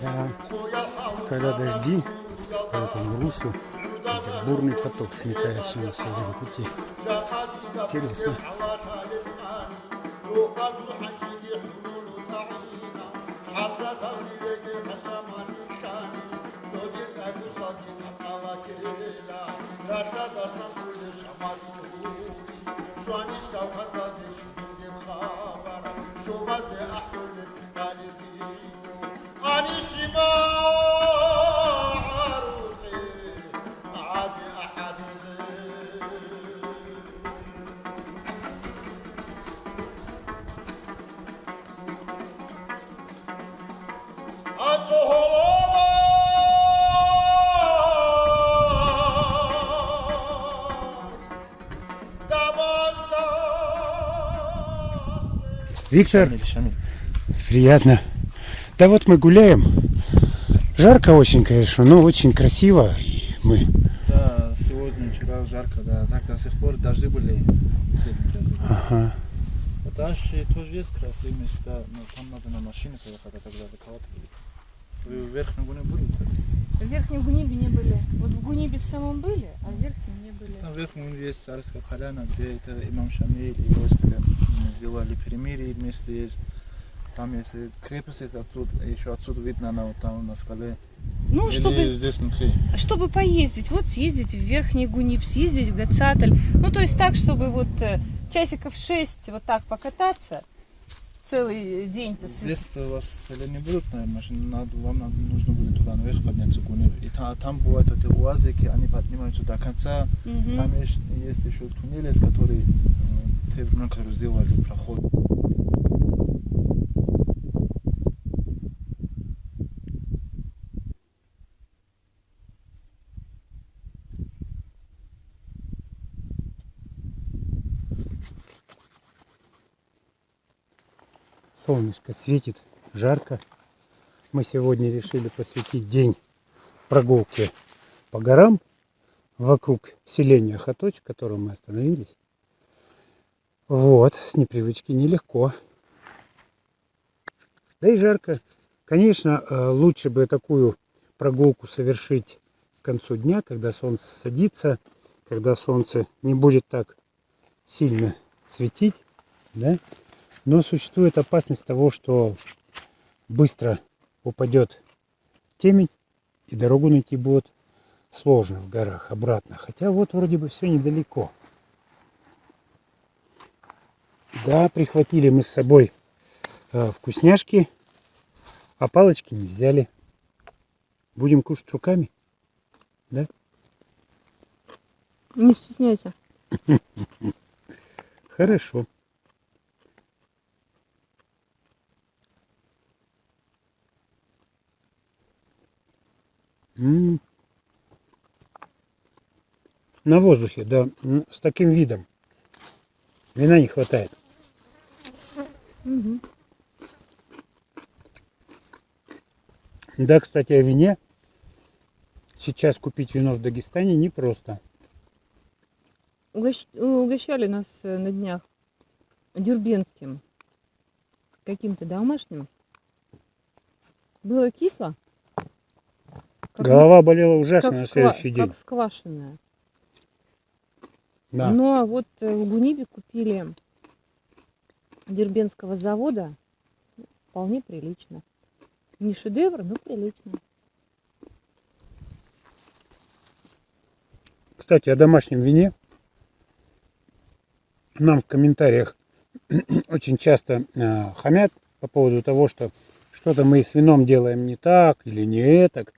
Да. Когда дожди по этому бурный поток сметает все на своем пути. Интересно. Şu an hiç Kavkaz'a geçmiyor عروسي عادي أحاديثي Виктор, Шамиль, Шамиль. приятно. Да вот мы гуляем. Жарко очень, конечно, но очень красиво. И мы Да, сегодня, вчера жарко, да. Так до сих пор дожди были. Ага. А Дальше тоже есть красивые места, но там надо на машине поехать, а тогда до кого-то будет. Вы в Верхнем Гуне были? В Верхнем Гунибе не были. Вот в Гунибе в самом были, а в Верхнем не были. Там в Верхнем Гуне есть царская поляна, где это имам Шамиль и войско сделали перемирие вместе есть. Там есть крепость, оттуда, еще отсюда видно, она вот там на скале. Ну, Или чтобы, здесь внутри. чтобы поездить, вот съездить в Верхний Гуниб, съездить в Гацатль. Ну, то есть так, чтобы вот э, часиков шесть вот так покататься целый день. Здесь у вас не будут, наверное, надо, вам надо, нужно будет туда наверх подняться, Гунев. И та- там бывают эти уазики, они поднимаются до конца. Мгм. Там есть, есть еще туннели, которые времена, которые сделали проход. Солнышко светит, жарко. Мы сегодня решили посвятить день прогулке по горам вокруг селения Хаточ, в котором мы остановились. Вот, с непривычки нелегко. Да и жарко. Конечно, э, лучше бы такую прогулку совершить к концу дня, когда солнце садится, когда солнце не будет так сильно светить, да? Но существует опасность того, что быстро упадет темень, и дорогу найти будет сложно в горах обратно. Хотя вот вроде бы все недалеко. Да, прихватили мы с собой э, вкусняшки, а палочки не взяли. Будем кушать руками. Не стесняйся. Хорошо. М. На воздухе, да, м, с таким видом. Вина не хватает. Да, кстати, о вине. Сейчас купить вино в Дагестане непросто. Угощ- Угощали нас э, на днях дербентским, каким-то домашним. Было кисло. Как Голова болела ужасно как, на сква- следующий день. как сквашенная. Да. Ну а вот э, в Гунибе купили дербенского завода вполне прилично. Не шедевр, но прилично. Кстати, о домашнем вине. Нам в комментариях очень часто э, хамят по поводу того, что что-то мы с вином делаем не так или не этак.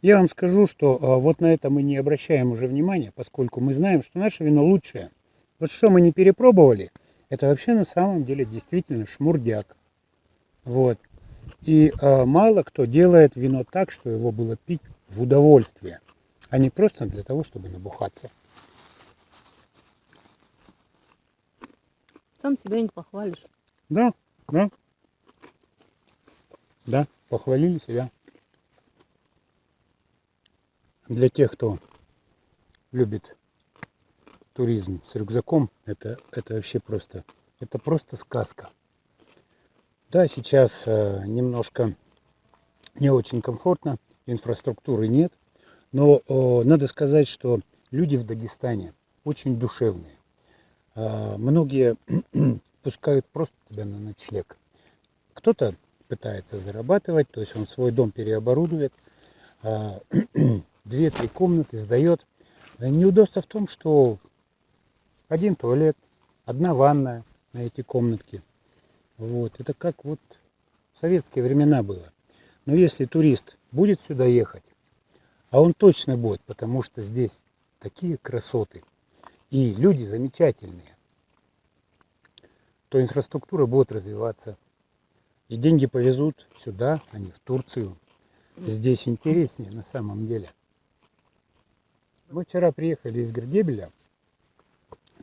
Я вам скажу, что э, вот на это мы не обращаем уже внимания, поскольку мы знаем, что наше вино лучшее. Вот что мы не перепробовали, это вообще на самом деле действительно шмурдяк. Вот. И э, мало кто делает вино так, что его было пить в удовольствие, а не просто для того, чтобы набухаться. Сам себя не похвалишь. Да, да. Да, похвалили себя. Для тех, кто любит туризм с рюкзаком, это, это вообще просто, это просто сказка. Да, сейчас э, немножко не очень комфортно, инфраструктуры нет, но надо сказать, что люди в Дагестане очень душевные. Э, многие пускают просто тебя на ночлег. Кто-то пытается зарабатывать, то есть он свой дом переоборудует, э, две-три комнаты сдает. Неудобство в том, что один туалет, одна ванная на эти комнатки. Вот. Это как вот в советские времена было. Но если турист будет сюда ехать, а он точно будет, потому что здесь такие красоты и люди замечательные, то инфраструктура будет развиваться. И деньги повезут сюда, а не в Турцию. Здесь интереснее на самом деле. Мы вчера приехали из Гердебеля.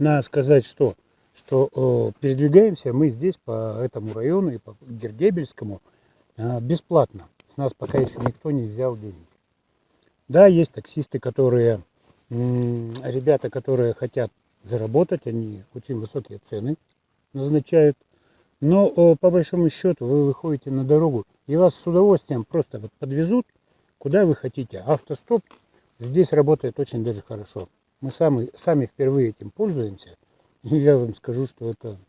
Надо сказать, что, что э, передвигаемся мы здесь по этому району и по Гердебельскому э, бесплатно. С нас пока еще никто не взял денег. Да, есть таксисты, которые, ребята, которые хотят заработать, они очень высокие цены назначают. Но по большому счету вы выходите на дорогу и вас с удовольствием просто вот подвезут, куда вы хотите. Автостоп здесь работает очень даже хорошо. Мы сами, сами впервые этим пользуемся. И я вам скажу, что это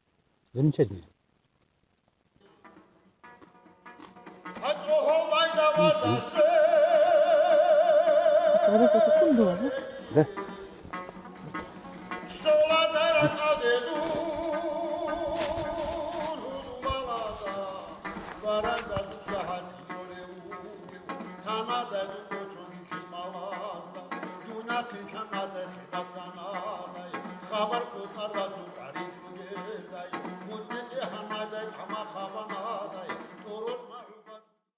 замечательно. Да. Tamam dedim. Kanada